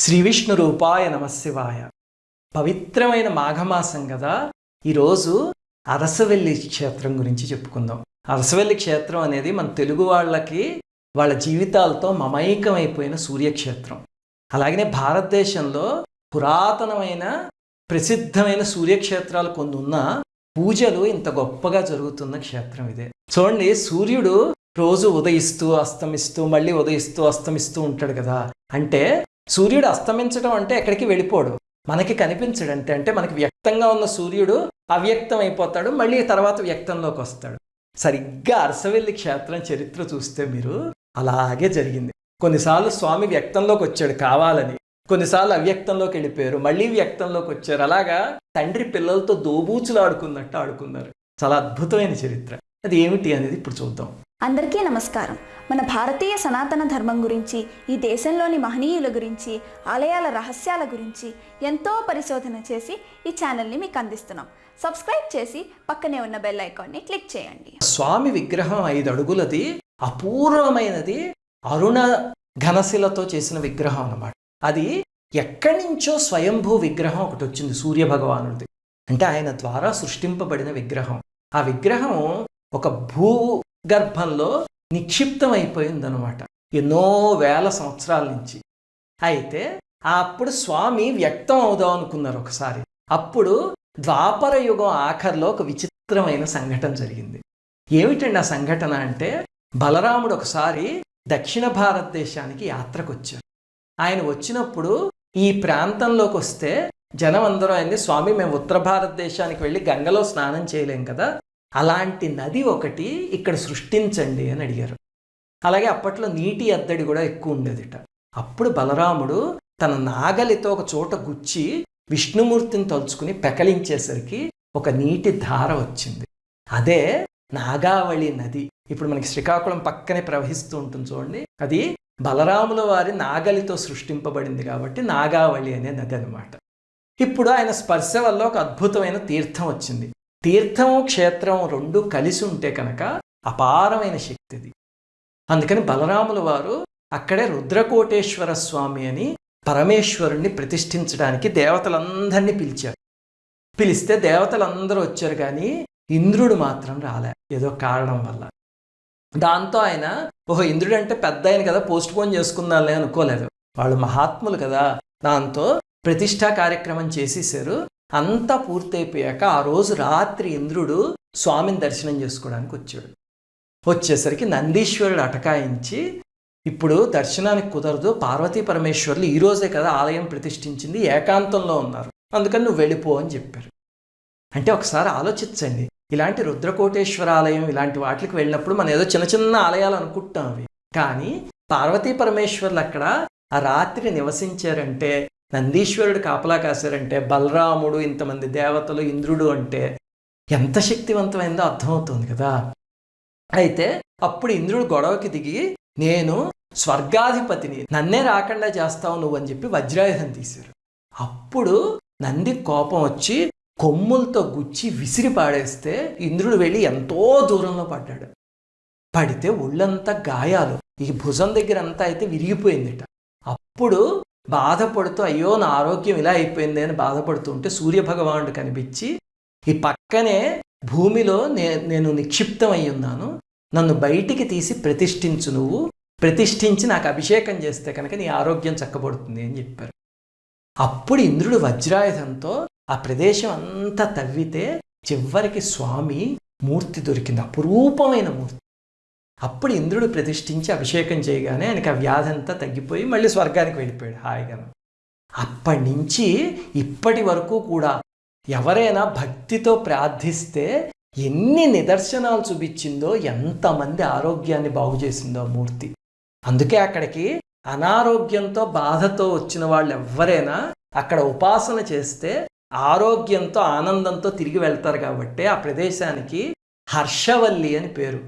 శ్రీ విష్ణు రూపాయ నమశివాయ పవిత్రమైన మాఘమాసం కదా. ఈరోజు అరసవెల్లి క్షేత్రం గురించి చెప్పుకుందాం. అరసవెల్లి క్షేత్రం అనేది మన తెలుగు వాళ్ళకి వాళ్ళ జీవితాలతో మమైకమైపోయిన సూర్యక్షేత్రం. అలాగనే భారతదేశంలో పురాతనమైన ప్రసిద్ధమైన సూర్యక్షేత్రాలు కొన్ని ఉన్నా పూజలు ఇంత గొప్పగా జరుగుతున్న క్షేత్రం ఇదే. చూడండి సూర్యుడు రోజు ఉదయిస్తూ అస్తమిస్తూ మళ్ళీ ఉదయిస్తూ అస్తమిస్తూ ఉంటాడు కదా. అంటే సూర్యుడు అస్తమించడం అంటే ఎక్కడికి వెళ్ళిపోడు. మనకి కనిపించడు అంటే అంటే మనకి వ్యక్తంగా ఉన్న సూర్యుడు అవ్యక్తం అయిపోతాడు మళ్ళీ తర్వాత వ్యక్తంలోకి వస్తాడు. సరిగ్గా అరసవెల్లి క్షేత్రం చరిత్ర చూస్తే మీరు అలాగే జరిగింది. కొన్నిసార్లు స్వామి వ్యక్తంలోకి వచ్చాడు కావాలని కొన్నిసార్లు అవ్యక్తంలోకి వెళ్ళిపోయారు మళ్ళీ వ్యక్తంలోకి వచ్చారు. అలాగా తండ్రి పిల్లలతో దోబూచులు ఆడుకున్నట్టు ఆడుకున్నారు. చాలా అద్భుతమైన చరిత్ర. అది ఏమిటి అనేది ఇప్పుడు చూద్దాం. అందరికీ నమస్కారం. మన భారతీయ సనాతన ధర్మం గురించి ఈ దేశంలోని మహనీయుల గురించి ఆలయాల రహస్యాల గురించి ఎంతో పరిశోధన చేసి ఈ ఛానల్ని మీకు అందిస్తున్నాం. సబ్స్క్రైబ్ చేసి పక్కనే ఉన్న బెల్ ఐకాన్ని క్లిక్ చేయండి. స్వామి విగ్రహం ఐదు అడుగులది. అపూర్వమైనది. అరుణ ఘనశిలతో చేసిన విగ్రహం అన్నమాట. అది ఎక్కడి నుంచో స్వయంభూ విగ్రహం ఒకటి వచ్చింది సూర్య భగవానుడిది. అంటే ఆయన ద్వారా సృష్టింపబడిన విగ్రహం. ఆ విగ్రహం ఒక భూ గర్భంలో నిక్షిప్తం అయిపోయిందనమాట ఎన్నో వేల సంవత్సరాల నుంచి. అయితే అప్పుడు స్వామి వ్యక్తం అవుదాం అనుకున్నారు ఒకసారి. అప్పుడు ద్వాపర యుగం ఆఖరిలో ఒక విచిత్రమైన సంఘటన జరిగింది. ఏమిటండి ఆ సంఘటన అంటే బలరాముడు ఒకసారి దక్షిణ భారతదేశానికి యాత్రకు వచ్చారు ఆయన వచ్చినప్పుడు ఈ ప్రాంతంలోకి వస్తే జనం అందరూ ఆయన్ని స్వామి మేము ఉత్తర భారతదేశానికి వెళ్ళి గంగలో స్నానం చేయలేం కదా అలాంటి నది ఒకటి ఇక్కడ సృష్టించండి అని అడిగారు. అలాగే అప్పట్లో నీటి ఎద్దడి కూడా ఎక్కువ ఉండేదిట. అప్పుడు బలరాముడు తన నాగలితో ఒక చోట గుచ్చి విష్ణుమూర్తిని తలుచుకుని పెకలించేసరికి ఒక నీటి ధార వచ్చింది. అదే నాగావళి నది. ఇప్పుడు మనకి శ్రీకాకుళం పక్కనే ప్రవహిస్తూ ఉంటుంది చూడండి. అది బలరాముల వారి నాగలితో సృష్టింపబడింది కాబట్టి నాగావళి అనే నది అనమాట ఇప్పుడు ఆయన స్పర్శ వల్ల ఒక అద్భుతమైన తీర్థం వచ్చింది. తీర్థము క్షేత్రం రెండు కలిసి ఉంటే కనుక అపారమైన శక్తిది అందుకని బలరాముల వారు అక్కడే రుద్రకోటేశ్వర స్వామి అని పరమేశ్వరుణ్ణి ప్రతిష్ఠించడానికి దేవతలందరినీ పిలిచారు. పిలిస్తే దేవతలందరూ వచ్చారు కానీ ఇంద్రుడు మాత్రం రాలే ఏదో కారణం వల్ల. దాంతో ఆయన ఓహో ఇంద్రుడు అంటే పెద్ద ఆయన కదా పోస్ట్ పోన్ చేసుకుందాలే అనుకోలేదు. వాళ్ళు మహాత్ములు కదా దాంతో ప్రతిష్టా కార్యక్రమం చేసేసారు. అంతా పూర్తయిపోయాక ఆ రోజు రాత్రి ఇంద్రుడు స్వామిని దర్శనం చేసుకోవడానికి వచ్చాడు. వచ్చేసరికి నందీశ్వరుడు అటకాయించి ఇప్పుడు దర్శనానికి కుదరదు పార్వతీ పరమేశ్వర్లు ఈ రోజే కదా ఆలయం ప్రతిష్ఠించింది ఏకాంతంలో ఉన్నారు అందుకని నువ్వు వెళ్ళిపో అని చెప్పారు. అంటే ఒకసారి ఆలోచించండి ఇలాంటి రుద్రకోటేశ్వర ఆలయం ఇలాంటి వాటికి వెళ్ళినప్పుడు మనం ఏదో చిన్న చిన్న ఆలయాలు అనుకుంటాం అవి. కానీ పార్వతీ పరమేశ్వర్లు అక్కడ ఆ రాత్రి నివసించారంటే నందీశ్వరుడు కాపలా కాశారంటే బలరాముడు ఇంతమంది దేవతలు ఇంద్రుడు అంటే ఎంత శక్తివంతమైందో అర్థమవుతుంది కదా. అయితే అప్పుడు ఇంద్రుడు గొడవకి దిగి నేను స్వర్గాధిపతిని నన్నే రాకుండా చేస్తావు నువ్వు అని చెప్పి వజ్రాయుధం తీశారు. అప్పుడు నంది కోపం వచ్చి కొమ్ములతో గుచ్చి విసిరి పాడేస్తే ఇంద్రుడు వెళ్ళి ఎంతో దూరంలో పడ్డాడు. పడితే ఒళ్ళంతా గాయాలు ఈ భుజం దగ్గర అంతా అయితే విరిగిపోయిందిట. అప్పుడు బాధపడుతూ అయ్యో నా ఆరోగ్యం ఇలా అయిపోయింది అని బాధపడుతూ ఉంటే సూర్యభగవానుడు కనిపించి ఈ పక్కనే భూమిలో నే నేను నిక్షిప్తం అయి ఉన్నాను నన్ను బయటికి తీసి ప్రతిష్ఠించు నువ్వు. ప్రతిష్ఠించి నాకు అభిషేకం చేస్తే కనుక నీ ఆరోగ్యం చక్కబడుతుంది అని చెప్పారు. అప్పుడు ఇంద్రుడు వజ్రాయుధంతో ఆ ప్రదేశం అంతా తవ్వితే చివరికి స్వామి మూర్తి దొరికింది. అపురూపమైన మూర్తి. అప్పుడు ఇంద్రుడు ప్రతిష్ఠించి అభిషేకం చేయగానే ఆయనకి ఆ వ్యాధి అంతా తగ్గిపోయి మళ్ళీ స్వర్గానికి వెళ్ళిపోయాడు. హాయిగా. అప్పటి నుంచి ఇప్పటి వరకు కూడా ఎవరైనా భక్తితో ప్రార్థిస్తే ఎన్ని నిదర్శనాలు చూపించిందో ఎంతమంది ఆరోగ్యాన్ని బాగు చేసిందో ఆ మూర్తి. అందుకే అక్కడికి అనారోగ్యంతో బాధతో వచ్చిన వాళ్ళు ఎవరైనా అక్కడ ఉపాసన చేస్తే ఆరోగ్యంతో ఆనందంతో తిరిగి వెళ్తారు కాబట్టి ఆ ప్రదేశానికి హర్షవల్లి అని పేరు.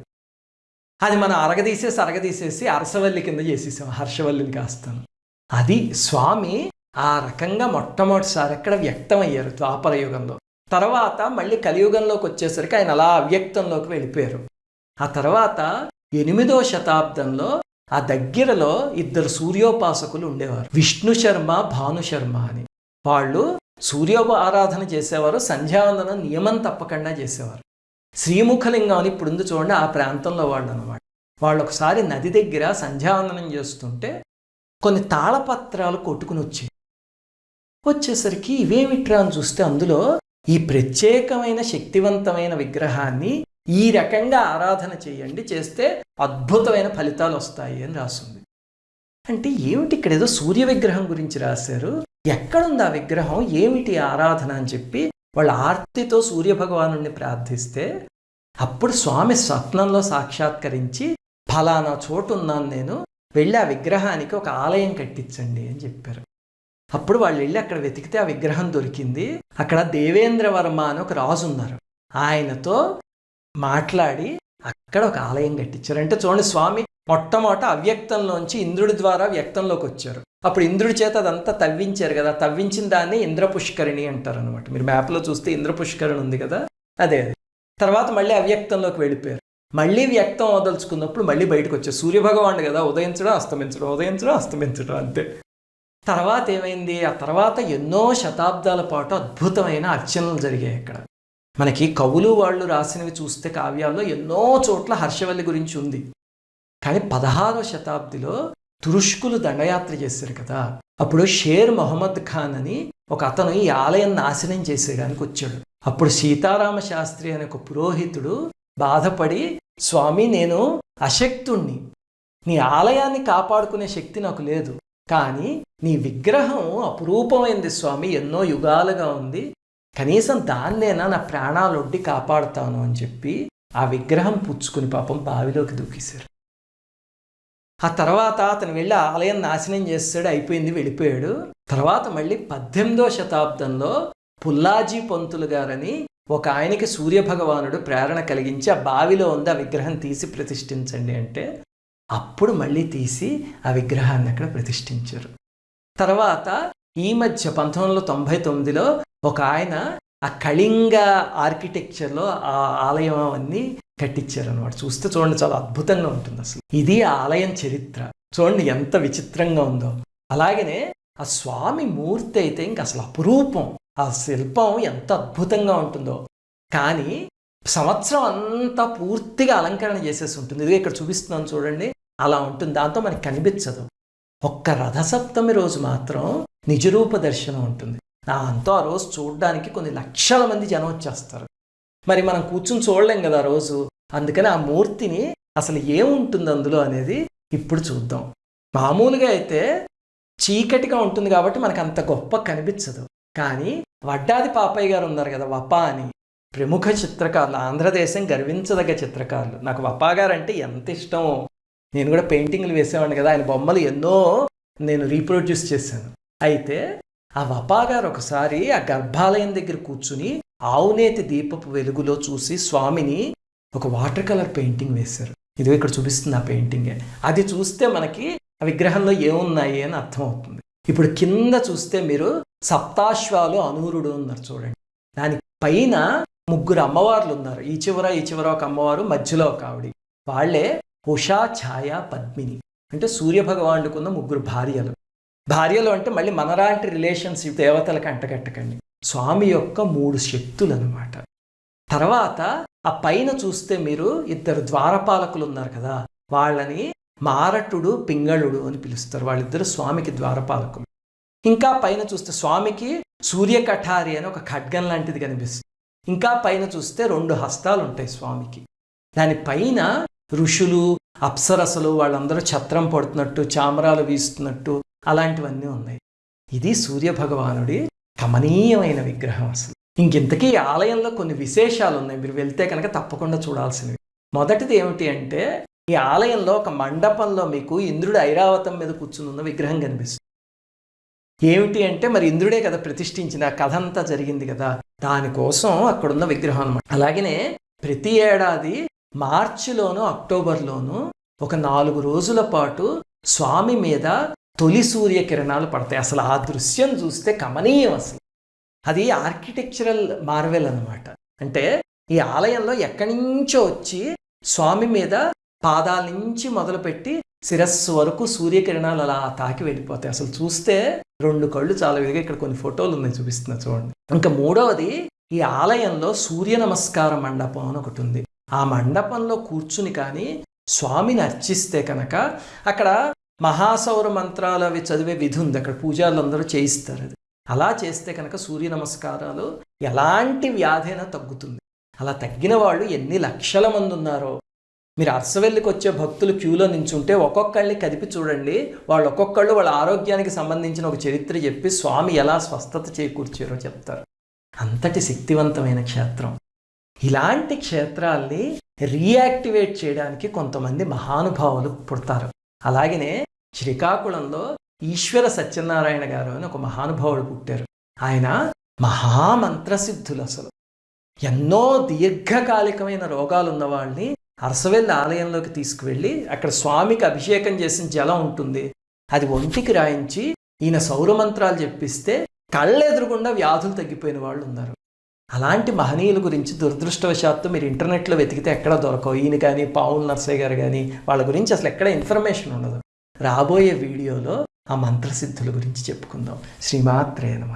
అది మనం అరగదీసేసి అరగదీసేసి అరసవల్లి కింద చేసేసాం హర్షవల్లిని కాస్తాను. అది స్వామి ఆ రకంగా మొట్టమొదటిసారి అక్కడ వ్యక్తమయ్యారు ద్వాపరయుగంలో. తర్వాత మళ్ళీ కలియుగంలోకి వచ్చేసరికి ఆయన అలా అవ్యక్తంలోకి వెళ్ళిపోయారు. ఆ తర్వాత ఎనిమిదో శతాబ్దంలో ఆ దగ్గరలో ఇద్దరు సూర్యోపాసకులు ఉండేవారు. విష్ణు శర్మ భాను శర్మ అని. వాళ్ళు సూర్య ఆరాధన చేసేవారు సంధ్యావందనం నియమం తప్పకుండా చేసేవారు. శ్రీముఖలింగం అని ఇప్పుడు ఉంది చూడండి ఆ ప్రాంతంలో వాళ్ళు అనమాట వాళ్ళు ఒకసారి నది దగ్గర సంధ్యావందనం చేస్తుంటే కొన్ని తాళపత్రాలు కొట్టుకుని వచ్చాయి. వచ్చేసరికి ఇవేమిట్రా అని చూస్తే అందులో ఈ ప్రత్యేకమైన శక్తివంతమైన విగ్రహాన్ని ఈ రకంగా ఆరాధన చేయండి చేస్తే అద్భుతమైన ఫలితాలు వస్తాయి అని రాస్తుంది అంటే ఏమిటి ఇక్కడ ఏదో సూర్య విగ్రహం గురించి రాశారు? ఎక్కడుంది ఆ విగ్రహం? ఏమిటి ఆరాధన అని చెప్పి వాళ్ళ ఆర్తితో సూర్యభగవాను ప్రార్థిస్తే అప్పుడు స్వామి స్వప్నంలో సాక్షాత్కరించి ఫలానా చోటు ఉన్నాను నేను వెళ్ళి ఆ విగ్రహానికి ఒక ఆలయం కట్టించండి అని చెప్పారు. అప్పుడు వాళ్ళు వెళ్ళి అక్కడ వెతికితే ఆ విగ్రహం దొరికింది. అక్కడ దేవేంద్ర వర్మ అని ఒక రాజు ఉన్నారు ఆయనతో మాట్లాడి ఇక్కడ ఒక ఆలయం కట్టించారు. అంటే చూడండి స్వామి మొట్టమొదట అవ్యక్తంలోంచి ఇంద్రుడి ద్వారా వ్యక్తంలోకి వచ్చారు. అప్పుడు ఇంద్రుడి చేత అదంతా తవ్వించారు కదా. తవ్వించిన దాన్ని ఇంద్ర పుష్కరిణి అంటారు అనమాట మీరు మ్యాప్లో చూస్తే ఇంద్ర పుష్కరిణి ఉంది కదా. అదే అదే. తర్వాత మళ్ళీ అవ్యక్తంలోకి వెళ్ళిపోయారు. మళ్ళీ వ్యక్తం వదలుచుకున్నప్పుడు మళ్ళీ బయటకు వచ్చారు. సూర్యభగవానుడు కదా ఉదయించడం అస్తమించడం ఉదయించడం అస్తమించడం అంతే. తర్వాత ఏమైంది? ఆ తర్వాత ఎన్నో శతాబ్దాల పాటు అద్భుతమైన అర్చనలు జరిగాయి అక్కడ. మనకి కవులు వాళ్ళు రాసినవి చూస్తే కావ్యాల్లో ఎన్నో చోట్ల హర్షవల్లి గురించి ఉంది. కానీ పదహారో శతాబ్దిలో తురుష్కులు దండయాత్ర చేశారు కదా. అప్పుడు షేర్ మొహమ్మద్ ఖాన్ అని ఒక అతను ఈ ఆలయం నాశనం చేసేయడానికి వచ్చాడు. అప్పుడు సీతారామ శాస్త్రి అనే ఒక పురోహితుడు బాధపడి స్వామి నేను అశక్తుణ్ణి. నీ ఆలయాన్ని కాపాడుకునే శక్తి నాకు లేదు. కానీ నీ విగ్రహం అపురూపమైంది స్వామి. ఎన్నో యుగాలుగా ఉంది. కనీసం దాన్నేనా నా ప్రాణాలొడ్డి కాపాడుతాను అని చెప్పి ఆ విగ్రహం పుచ్చుకుని పాపం బావిలోకి దూకేశారు. ఆ తర్వాత అతను వెళ్ళి ఆలయం నాశనం చేస్తాడు అయిపోయింది వెళ్ళిపోయాడు. తర్వాత మళ్ళీ పద్దెనిమిదో శతాబ్దంలో పుల్లాజీ పంతులు గారని ఒక ఆయనకి సూర్యభగవానుడు ప్రేరణ కలిగించి ఆ బావిలో ఉంది ఆ విగ్రహం తీసి ప్రతిష్ఠించండి అంటే అప్పుడు మళ్ళీ తీసి ఆ విగ్రహాన్ని అక్కడ ప్రతిష్ఠించారు. తర్వాత ఈ మధ్య పంతొమ్మిది వందల తొంభై తొమ్మిదిలో ఒక ఆయన ఆ కళింగ ఆర్కిటెక్చర్లో ఆ ఆలయం అవన్నీ కట్టించారు అనమాట చూస్తే చూడండి చాలా అద్భుతంగా ఉంటుంది అసలు. ఇది ఆ ఆలయం చరిత్ర. చూడండి ఎంత విచిత్రంగా ఉందో. అలాగనే ఆ స్వామి మూర్తి అయితే ఇంక అసలు అపురూపం. ఆ శిల్పం ఎంత అద్భుతంగా ఉంటుందో. కానీ సంవత్సరం అంతా పూర్తిగా అలంకరణ చేసేసి ఉంటుంది. ఇదిగో ఇక్కడ చూపిస్తున్నాను చూడండి. అలా ఉంటుంది. దాంతో మనకి కనిపించదు. ఒక్క రథసప్తమి రోజు మాత్రం నిజరూప దర్శనం ఉంటుంది. అంతా ఆ రోజు చూడడానికి కొన్ని లక్షల మంది జనం వచ్చేస్తారు. మరి మనం కూర్చుని చూడలేం కదా ఆ రోజు. అందుకని ఆ మూర్తిని అసలు ఏముంటుంది అందులో అనేది ఇప్పుడు చూద్దాం. మామూలుగా అయితే చీకటిగా ఉంటుంది కాబట్టి మనకు అంత గొప్ప కనిపించదు. కానీ వడ్డాది పాపయ్య గారు ఉన్నారు కదా వపా అని. ప్రముఖ చిత్రకారులు ఆంధ్రదేశం గర్వించదగ్గ చిత్రకారులు. నాకు వపా గారు అంటే ఎంత ఇష్టమో. నేను కూడా పెయింటింగ్లు వేసేవాడిని కదా. ఆయన బొమ్మలు ఎన్నో నేను రీప్రొడ్యూస్ చేశాను. అయితే ఆ వపా గారు ఒకసారి ఆ గర్భాలయం దగ్గర కూర్చుని ఆవునేతి దీపపు వెలుగులో చూసి స్వామిని ఒక వాటర్ కలర్ పెయింటింగ్ వేశారు. ఇదిగో ఇక్కడ చూపిస్తుంది ఆ పెయింటింగే. అది చూస్తే మనకి ఆ విగ్రహంలో ఏమున్నాయి అని అర్థమవుతుంది. ఇప్పుడు కింద చూస్తే మీరు సప్తాశ్వాలు అనూరుడు ఉన్నారు చూడండి. దాని పైన ముగ్గురు అమ్మవార్లు ఉన్నారు. ఈ చివర ఈ చివర ఒక అమ్మవారు మధ్యలో ఒక ఆవిడ. వాళ్ళే ఉషా ఛాయ పద్మిని. అంటే సూర్యభగవానుడుకున్న ముగ్గురు భార్యలు. భార్యలు అంటే మళ్ళీ మనలాంటి రిలేషన్స్ దేవతలకు అంటగట్టకండి. స్వామి యొక్క మూడు శక్తులు అనమాట తర్వాత ఆ పైన చూస్తే మీరు ఇద్దరు ద్వారపాలకులు ఉన్నారు కదా వాళ్ళని మారటుడు పింగళుడు అని పిలుస్తారు. వాళ్ళిద్దరు స్వామికి ద్వారపాలకులు. ఇంకా పైన చూస్తే స్వామికి సూర్యకఠారి అని ఒక ఖడ్గం లాంటిది కనిపిస్తుంది. ఇంకా పైన చూస్తే రెండు హస్తాలు ఉంటాయి స్వామికి. దాని పైన ఋషులు అప్సరసలు వాళ్ళందరూ ఛత్రం పడుతున్నట్టు చామరాలు వీస్తున్నట్టు అలాంటివన్నీ ఉన్నాయి. ఇది సూర్యభగవానుడి కమనీయమైన విగ్రహం అసలు. ఇంకింతకీ ఈ ఆలయంలో కొన్ని విశేషాలు ఉన్నాయి మీరు వెళ్తే కనుక తప్పకుండా చూడాల్సినవి. మొదటిది ఏమిటి అంటే ఈ ఆలయంలో ఒక మండపంలో మీకు ఇంద్రుడు ఐరావతం మీద కూర్చుని ఉన్న విగ్రహం కనిపిస్తుంది. ఏమిటి అంటే మరి ఇంద్రుడే కదా ప్రతిష్ఠించిన కథ అంతా జరిగింది కదా. దానికోసం అక్కడున్న విగ్రహం అనమాట అలాగనే ప్రతి ఏడాది మార్చిలోను అక్టోబర్లోను ఒక నాలుగు రోజుల పాటు స్వామి మీద తొలి సూర్యకిరణాలు పడతాయి. అసలు ఆ దృశ్యం చూస్తే కమనీయం అసలు. అది ఆర్కిటెక్చరల్ మార్వెల్ అనమాట అంటే ఈ ఆలయంలో ఎక్కడి నుంచో వచ్చి స్వామి మీద పాదాల నుంచి మొదలుపెట్టి శిరస్సు వరకు సూర్యకిరణాలు అలా తాకి వెళ్ళిపోతాయి. అసలు చూస్తే రెండు కళ్ళు చాలా విధిగా ఇక్కడ కొన్ని ఫోటోలు ఉన్నాయి చూపిస్తున్నా చూడండి. ఇంకా మూడవది ఈ ఆలయంలో సూర్య నమస్కార మండపం అని ఒకటి ఉంది. ఆ మండపంలో కూర్చుని కానీ స్వామిని అర్చిస్తే కనుక అక్కడ మహాసౌర మంత్రాలు అవి చదివే విధి ఉంది. అక్కడ పూజారులు అందరూ చేయిస్తారు అది. అలా చేస్తే కనుక సూర్య నమస్కారాలు ఎలాంటి వ్యాధైనా తగ్గుతుంది. అలా తగ్గిన వాళ్ళు ఎన్ని లక్షల మంది ఉన్నారో. మీరు అర్సవెల్లికి వచ్చే భక్తులు క్యూలో నించుంటే ఒక్కొక్కళ్ళని కదిపి చూడండి. వాళ్ళు ఒక్కొక్కళ్ళు వాళ్ళ ఆరోగ్యానికి సంబంధించిన ఒక చరిత్ర చెప్పి స్వామి ఎలా స్వస్థత చేకూర్చారో చెప్తారు. అంతటి శక్తివంతమైన క్షేత్రం. ఇలాంటి క్షేత్రాల్ని రీయాక్టివేట్ చేయడానికి కొంతమంది మహానుభావులు పుడతారు. అలాగనే శ్రీకాకుళంలో ఈశ్వర సత్యనారాయణ గారు అని ఒక మహానుభావుడు పుట్టారు. ఆయన మహామంత్రసిద్ధులు అసలు ఎన్నో దీర్ఘకాలికమైన రోగాలు ఉన్న వాళ్ళని అరసవెల్లి ఆలయంలోకి తీసుకువెళ్ళి అక్కడ స్వామికి అభిషేకం చేసిన జలం ఉంటుంది. అది ఒంటికి రాయించి ఈయన సౌరమంత్రాలు చెప్పిస్తే కళ్ళెదురుగుండా వ్యాధులు తగ్గిపోయిన వాళ్ళు ఉన్నారు అలాంటి మహనీయుల గురించి దురదృష్టవశాత్తు మీరు ఇంటర్నెట్లో వెతికితే ఎక్కడ దొరకవు. ఈయన కానీ పావుల్ నర్సయ్య గారు కానీ వాళ్ళ గురించి అసలు ఎక్కడ ఇన్ఫర్మేషన్ ఉండదు. రాబోయే వీడియోలో ఆ మంత్రసిద్ధుల గురించి చెప్పుకుందాం. శ్రీమాత్రే నమ.